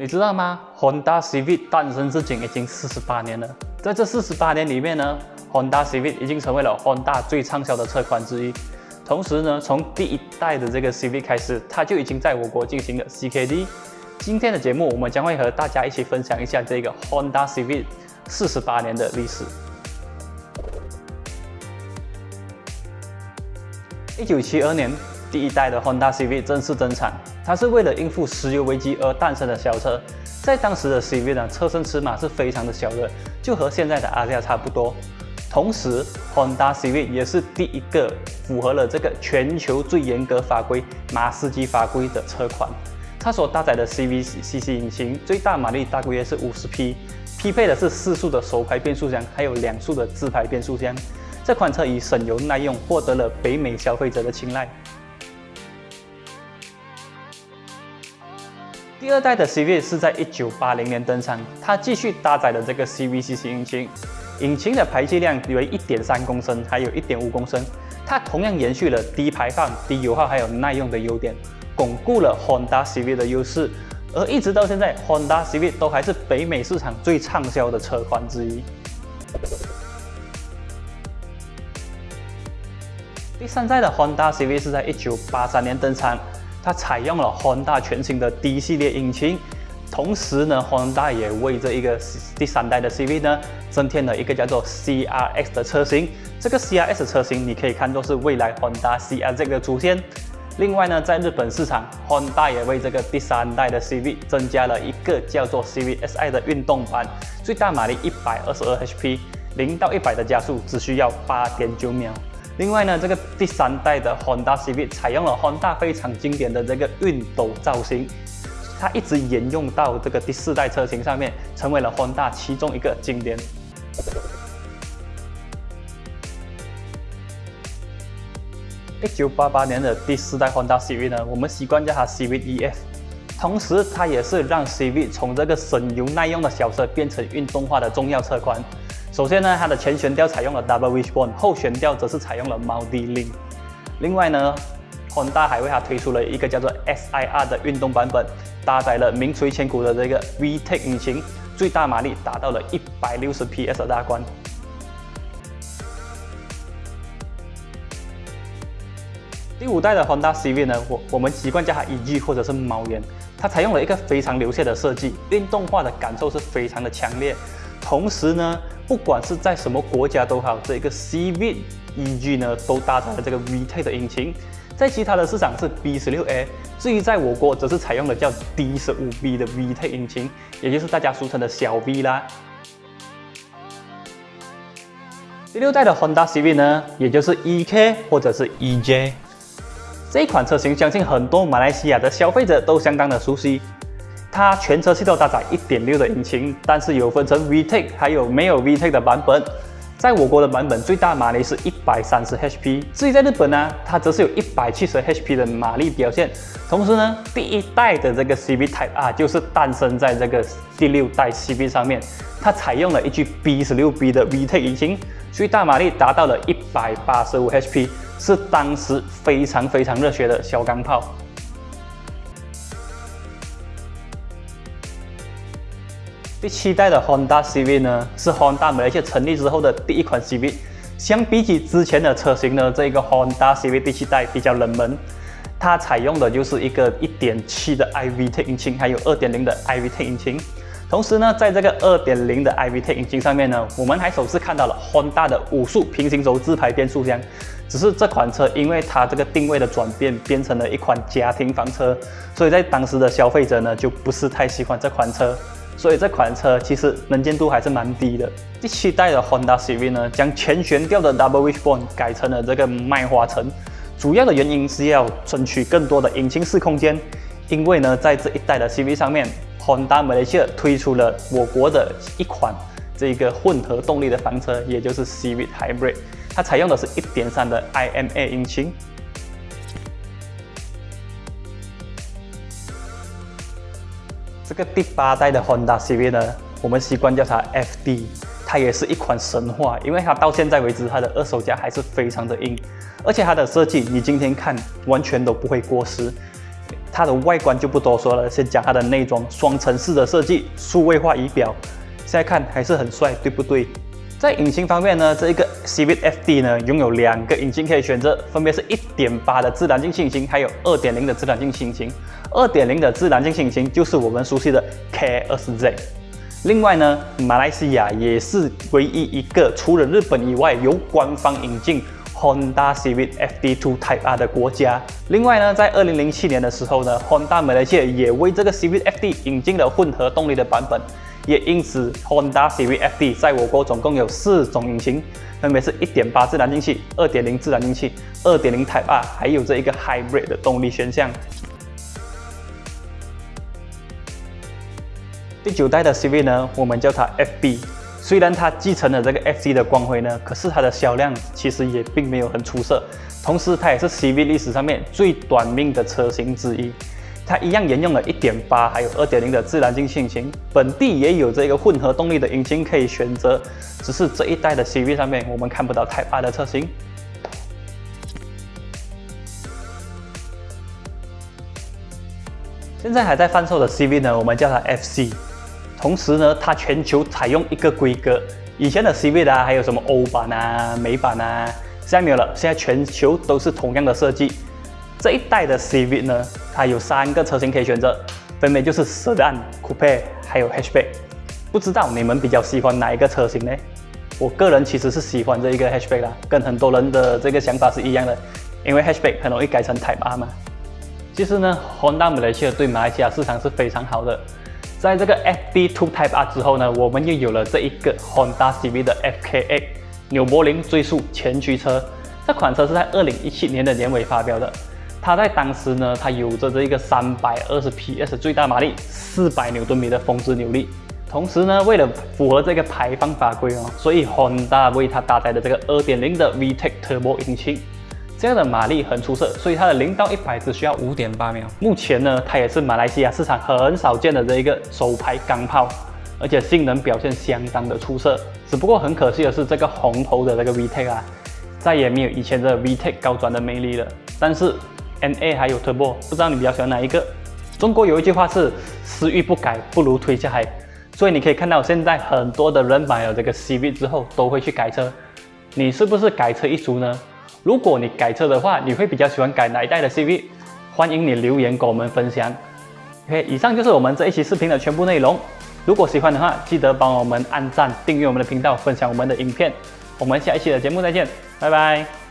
你知道吗？Honda Civic 诞生至今已经四十八年了，在这四十八年里面呢，Honda Civic 已经成为了 Honda 最畅销的车款之一。同时呢，从第一代的这个 Civic 开始，它就已经在我国进行了 CKD。今天的节目，我们将会和大家一起分享一下这个 Honda Civic 四十八年的历史。一九七二年，第一代的 Honda Civic 正式登场。它是为了应付石油危机而诞生的小车，在当时的 CV 呢，车身尺码是非常的小的，就和现在的阿 a 差不多。同时，Honda CV 也是第一个符合了这个全球最严格法规马斯基法规的车款。它所搭载的 CVCC 引擎最大马力大约是五十匹，匹配的是四速的手排变速箱，还有两速的自排变速箱。这款车以省油耐用获得了北美消费者的青睐。第二代的 CV 是在一九八零年登场，它继续搭载了这个 CVCC 引擎，引擎的排气量为一点三公升，还有一点五公升，它同样延续了低排放、低油耗还有耐用的优点，巩固了 Honda CV 的优势，而一直到现在，Honda CV 都还是北美市场最畅销的车款之一。第三代的 Honda CV 是在一九八三年登场。它采用了 Honda 全新的 D 系列引擎，同时呢，Honda 也为这一个第三代的 CV 呢增添了一个叫做 CRX 的车型。这个 CRX 车型你可以看作是未来 Honda CR-Z 的出现。另外呢，在日本市场，Honda 也为这个第三代的 CV 增加了一个叫做 CVSI 的运动版，最大马力一百二十二 HP，零到一百的加速只需要八点九秒。另外呢，这个第三代的 Honda civi 采用了 Honda 非常经典的这个熨斗造型，它一直沿用到这个第四代车型上面，成为了 Honda 其中一个经典。一九八八年的第四代 Honda civi 呢，我们习惯叫它 CV EF，同时它也是让 CV 从这个省油耐用的小车变成运动化的重要车款。首先呢，它的前悬吊采用了 Double Wishbone，后悬吊则是采用了 Multi Link。另外呢，Honda 还为它推出了一个叫做 SIR 的运动版本，搭载了名垂千古的这个 VTEC 引擎，最大马力达到了一百六十 PS 的大关。第五代的 Honda Civic 呢，我我们习惯叫它 EG 或者是猫眼，它采用了一个非常流线的设计，运动化的感受是非常的强烈。同时呢，不管是在什么国家都好，这个 CV EG 呢都搭载了这个 VTEC 的引擎，在其他的市场是 B16A，至于在我国则是采用了叫 D15B 的 VTEC 引擎，也就是大家俗称的小 V 啦。第六代的 Honda Civic 呢，也就是 EK 或者是 EJ，这款车型相信很多马来西亚的消费者都相当的熟悉。它全车系都搭载1.6的引擎，但是有分成 VTEC 还有没有 VTEC 的版本。在我国的版本最大马力是一百三十 HP，至于在日本呢，它则是有一百七十 HP 的马力表现。同时呢，第一代的这个 CB Type R 就是诞生在这个第六代 CB 上面，它采用了一具 B16B 的 VTEC 引擎，最大马力达到了一百八十五 HP，是当时非常非常热血的小钢炮。第七代的 Honda CV 呢，是 Honda 马来西亚成立之后的第一款 CV。相比起之前的车型呢，这个 Honda CV 第七代比较冷门。它采用的就是一个1.7的 IVT 引擎，还有2.0的 IVT 引擎。同时呢，在这个2.0的 IVT 引擎上面呢，我们还首次看到了 Honda 的五速平行轴自排变速箱。只是这款车因为它这个定位的转变，变成了一款家庭房车，所以在当时的消费者呢，就不是太喜欢这款车。所以这款车其实能见度还是蛮低的。第七代的 Honda C V 呢，将前悬吊的 Double Wishbone 改成了这个麦花臣，主要的原因是要争取更多的引擎室空间。因为呢，在这一代的 C V 上面，Honda Malaysia 推出了我国的一款这个混合动力的房车，也就是 Civic Hybrid，它采用的是一点三的 IMA 引擎。这第八代的 Honda Civic 呢，我们习惯叫它 FD，它也是一款神话，因为它到现在为止，它的二手价还是非常的硬，而且它的设计你今天看完全都不会过时。它的外观就不多说了，先讲它的内装，双层式的设计，数位化仪表，现在看还是很帅，对不对？在引擎方面呢，这一个 CVFD 呢拥有两个引擎可以选择，分别是1.8的自然进气引擎，还有2.0的自然进气引擎。2.0的自然进气引擎就是我们熟悉的 K20Z。另外呢，马来西亚也是唯一一个除了日本以外由官方引进 Honda Civic FD2 Type R 的国家。另外呢，在2007年的时候呢，Honda 马来西亚也为这个 CVFD 引进了混合动力的版本。也因此，Honda CV-FD 在我国总共有四种引擎，分别是1.8自然进气、2.0自然进气、2.0 Type R，还有这一个 Hybrid 的动力选项。第九代的 CV 呢，我们叫它 FB。虽然它继承了这个 FC 的光辉呢，可是它的销量其实也并没有很出色。同时，它也是 CV 历史上面最短命的车型之一。它一样沿用了1.8还有2.0的自然进气引擎，本地也有这个混合动力的引擎可以选择，只是这一代的 CV 上面我们看不到 Type R 的车型。现在还在贩售的 CV 呢，我们叫它 FC。同时呢，它全球采用一个规格，以前的 CV 啊，还有什么欧版啊、美版啊，现在没有了，现在全球都是同样的设计。这一代的 CV 呢，它有三个车型可以选择，分别就是 Sedan、Coupe 还有 Hatchback。不知道你们比较喜欢哪一个车型呢？我个人其实是喜欢这一个 Hatchback 啦，跟很多人的这个想法是一样的，因为 Hatchback 很容易改成 Type R 嘛。其实呢，Honda 马来西亚对马来西亚市场是非常好的。在这个 FD2 Type R 之后呢，我们又有了这一个 Honda CV 的 FKX 纽柏林最速前驱车。这款车是在2017年的年尾发表的。它在当时呢，它有着这一个三百二十 PS 最大马力，四百牛顿米的峰值扭力。同时呢，为了符合这个排放法规哦，所以 Honda 为它搭载的这个二点零的 VTEC Turbo 引擎，这样的马力很出色，所以它的零到一百只需要五点八秒。目前呢，它也是马来西亚市场很少见的这一个首排钢炮，而且性能表现相当的出色。只不过很可惜的是，这个红头的这个 VTEC 啊，再也没有以前的 VTEC 高转的魅力了。但是 NA 还有 Turbo，不知道你比较喜欢哪一个？中国有一句话是“私欲不改，不如推下海”，所以你可以看到现在很多的人买了这个 CV 之后都会去改车。你是不是改车一族呢？如果你改车的话，你会比较喜欢改哪一代的 CV？欢迎你留言跟我们分享。OK，以上就是我们这一期视频的全部内容。如果喜欢的话，记得帮我们按赞、订阅我们的频道、分享我们的影片。我们下一期的节目再见，拜拜。